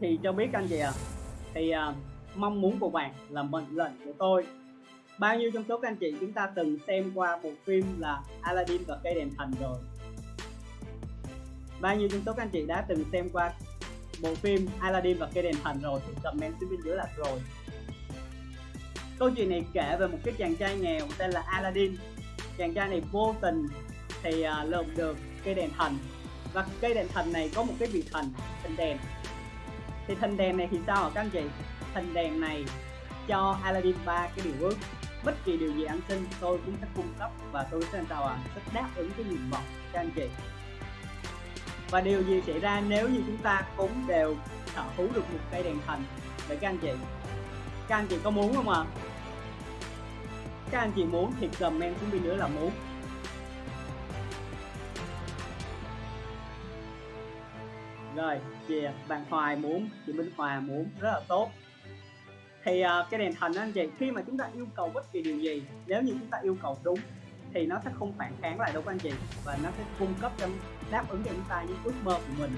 thì cho biết anh chị ạ. À, thì à, mong muốn của bạn là mệnh lệnh của tôi. Bao nhiêu trong số các anh chị chúng ta từng xem qua bộ phim là Aladdin và cây đèn thần rồi? Bao nhiêu trong số các anh chị đã từng xem qua bộ phim Aladdin và cây đèn thần rồi? Thì comment xuống bên dưới là rồi. Câu chuyện này kể về một cái chàng trai nghèo tên là Aladdin. Chàng trai này vô tình thì à, uh, lượm được cây đèn thần và cây đèn thần này có một cái vị thần thần đèn thì thần đèn này thì sao hả các anh chị? Thần đèn này cho Aladdin ba cái điều ước. Bất kỳ điều gì anh xin, tôi cũng sẽ cung cấp và tôi sẽ sao à sẽ đáp ứng cái nguyện vọng các anh chị. Và điều gì xảy ra nếu như chúng ta cũng đều sở hữu được một cây đèn thần vậy các anh chị, các anh chị có muốn không ạ? À? các anh chị muốn thì comment xuống bên nữa là muốn. Rồi chị bạn Hoài muốn chị Minh Hòa muốn rất là tốt. Thì uh, cái đèn thần đó anh chị khi mà chúng ta yêu cầu bất kỳ điều gì nếu như chúng ta yêu cầu đúng thì nó sẽ không phản kháng lại đâu anh chị? Và nó sẽ cung cấp cho đáp ứng cho chúng ta những ước mơ của mình.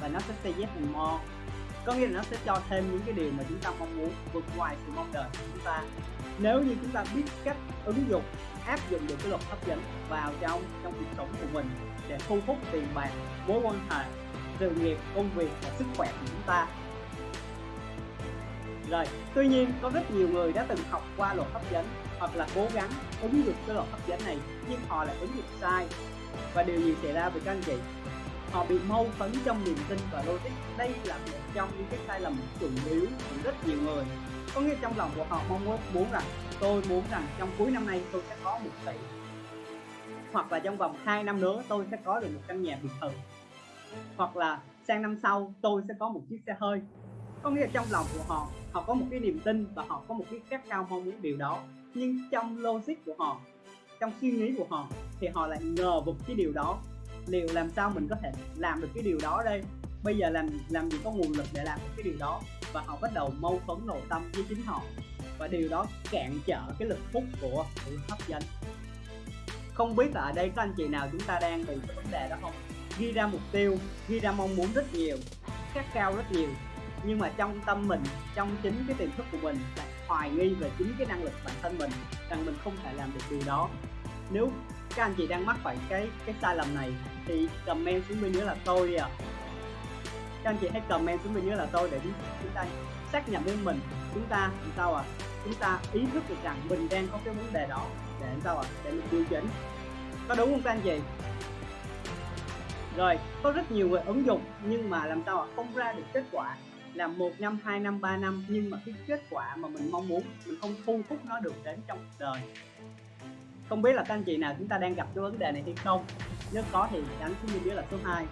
Và nó sẽ say yes and more có nghĩa là nó sẽ cho thêm những cái điều mà chúng ta mong muốn vượt ngoài sự mong đợi của chúng ta. Nếu như chúng ta biết cách ứng dụng áp dụng được cái luật hấp dẫn vào trong trong cuộc sống của mình để thu hút tiền bạc mối quan hệ sự nghiệp, công việc và sức khỏe của chúng ta. Rồi, tuy nhiên, có rất nhiều người đã từng học qua luật hấp dẫn hoặc là cố gắng ứng dụng cái luật hấp dẫn này, nhưng họ lại ứng dụng sai. Và điều gì xảy ra với các anh chị? Họ bị mâu thuẫn trong niềm tin và logic. Đây là một trong những cái sai lầm chủ yếu của rất nhiều người. Có nghĩa trong lòng của họ mong muốn muốn rằng, tôi muốn rằng trong cuối năm nay tôi sẽ có một tỷ. Hoặc là trong vòng 2 năm nữa, tôi sẽ có được một căn nhà biệt thự hoặc là sang năm sau tôi sẽ có một chiếc xe hơi. Có nghĩa là trong lòng của họ họ có một cái niềm tin và họ có một cái khát khao mong muốn điều đó. Nhưng trong logic của họ, trong suy nghĩ của họ thì họ lại ngờ vực cái điều đó. Liệu làm sao mình có thể làm được cái điều đó đây? Bây giờ làm làm gì có nguồn lực để làm được cái điều đó? Và họ bắt đầu mâu thuẫn nội tâm với chính họ. Và điều đó cản trở cái lực hút của sự hấp dẫn. Không biết là ở đây có anh chị nào chúng ta đang bị cái vấn đề đó không? Ghi ra mục tiêu, ghi ra mong muốn rất nhiều, khát cao rất nhiều. Nhưng mà trong tâm mình, trong chính cái tiềm thức của mình lại hoài nghi về chính cái năng lực bản thân mình, rằng mình không thể làm được điều đó. Nếu các anh chị đang mắc phải cái cái sai lầm này, thì comment xuống bên dưới là tôi đi à các anh chị hãy comment xuống bên dưới là tôi để chúng ta xác nhận với mình, chúng ta làm sao à chúng ta ý thức được rằng mình đang có cái vấn đề đó để làm sao à để mình điều chỉnh. Có đúng không các anh chị? Rồi, có rất nhiều người ứng dụng, nhưng mà làm sao không ra được kết quả? Là một năm, hai năm, ba năm, nhưng mà cái kết quả mà mình mong muốn, mình không thu hút nó được đến trong cuộc đời. Không biết là các anh chị nào chúng ta đang gặp cái vấn đề này hay không? Nếu có thì đánh xuống dưới là số 2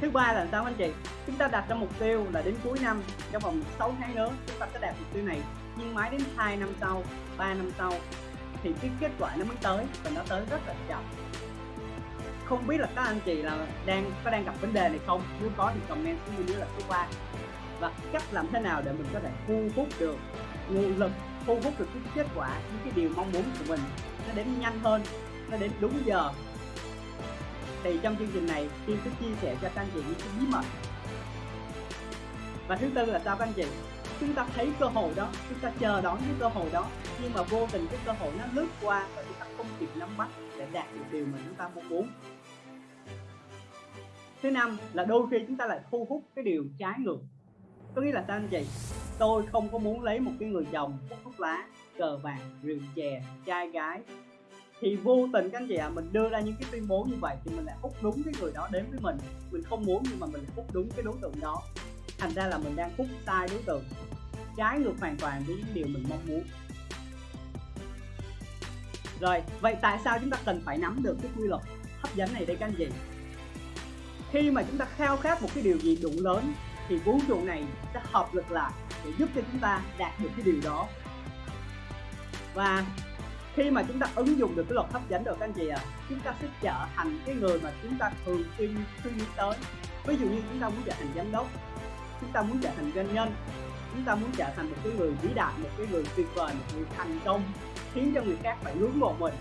thứ ba là sao anh chị? Chúng ta đặt ra mục tiêu là đến cuối năm, trong vòng 6 tháng nữa chúng ta sẽ đạt mục tiêu này. Nhưng mãi đến 2 năm sau 3 năm sau, thì cái kết quả nó mới tới và nó tới rất là chậm không biết là các anh chị là đang, có đang gặp vấn đề này không? Nếu có thì comment xuống bên dưới là số qua và cách làm thế nào để mình có thể thu hút được nguồn lực, thu hút được cái kết quả, những cái điều mong muốn của mình nó đến nhanh hơn, nó đến đúng giờ? Thì trong chương trình này Tiên sẽ chia sẻ cho các anh chị những cái bí mật. Và thứ tư là sao các anh chị? Chúng ta thấy cơ hội đó, chúng ta chờ đón cái cơ hội đó, nhưng mà vô tình cái cơ hội nó lướt qua và chúng ta không kịp nắm bắt để đạt được điều mà chúng ta mong muốn thứ năm là đôi khi chúng ta lại thu hút cái điều trái ngược. Có nghĩa là sao anh chị? Tôi không có muốn lấy một cái người chồng hút thuốc lá cờ bạc rượu chè trai gái. Thì vô tình các anh chị ạ à, mình đưa ra những cái tuyên bố như vậy thì mình lại hút đúng cái người đó đến với mình. Mình không muốn nhưng mà mình lại hút đúng cái đối tượng đó. Thành ra là mình đang hút sai đối tượng. Trái ngược hoàn toàn với những điều mình mong muốn. Rồi vậy tại sao chúng ta cần phải nắm được cái quy luật hấp dẫn này đây các anh chị? Khi mà chúng ta khao khát một cái điều gì đủ lớn thì vũ trụ này sẽ hợp lực lại để giúp cho chúng ta đạt được cái điều đó. Và khi mà chúng ta ứng dụng được cái luật hấp dẫn được các anh chị ạ à, chúng ta sẽ trở thành cái người mà chúng ta thường xuyên suy nghĩ tới. Ví dụ như chúng ta muốn trở thành giám đốc chúng ta muốn trở thành doanh nhân chúng ta muốn trở thành một cái người vĩ đại một cái người tuyệt vời một người thành công khiến cho người khác phải ngưỡng mộ mình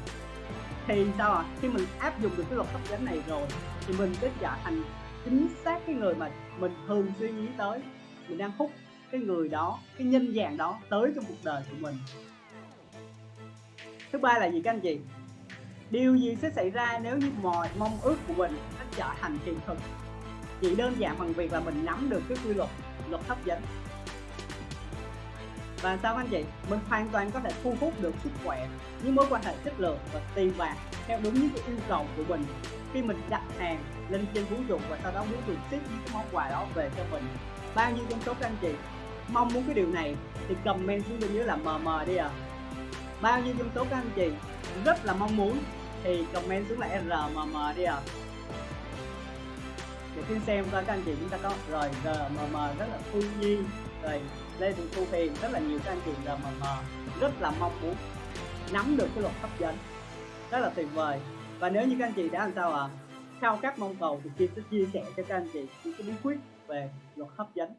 thì sao ạ? À? khi mình áp dụng được cái luật hấp dẫn này rồi, thì mình sẽ trở thành chính xác cái người mà mình thường suy nghĩ tới. Mình đang hút cái người đó, cái nhân dạng đó tới trong cuộc đời của mình. Thứ ba là gì các anh chị? Điều gì sẽ xảy ra nếu như mọi mong ước của mình nó trở thành hiện thực? Chỉ đơn giản bằng việc là mình nắm được cái quy luật luật hấp dẫn và sao anh chị? Mình hoàn toàn có thể thu hút được sức khỏe những mối quan hệ chất lượng và tiền bạc theo đúng những cái yêu cầu của mình. Khi mình đặt hàng lên trên vũ trụ và sau đó muốn được ship những cái món quà đó về cho mình, bao nhiêu trong số các anh chị mong muốn cái điều này thì comment xuống bên dưới là mờ mờ đi à bao nhiêu trong số các anh chị rất là mong muốn thì comment xuống là rmm đi à để khi xem ra các anh chị chúng ta có. Rồi rmm rất là phương nhi rồi, lê thị thu hiền, rất là nhiều các anh chị rmm rất là mong muốn nắm được cái luật hấp dẫn rất là tuyệt vời. Và nếu như các anh chị đã làm sao ạ? À? khao khát mong cầu thì Kim sẽ chia sẻ cho các anh chị những cái bí quyết về luật hấp dẫn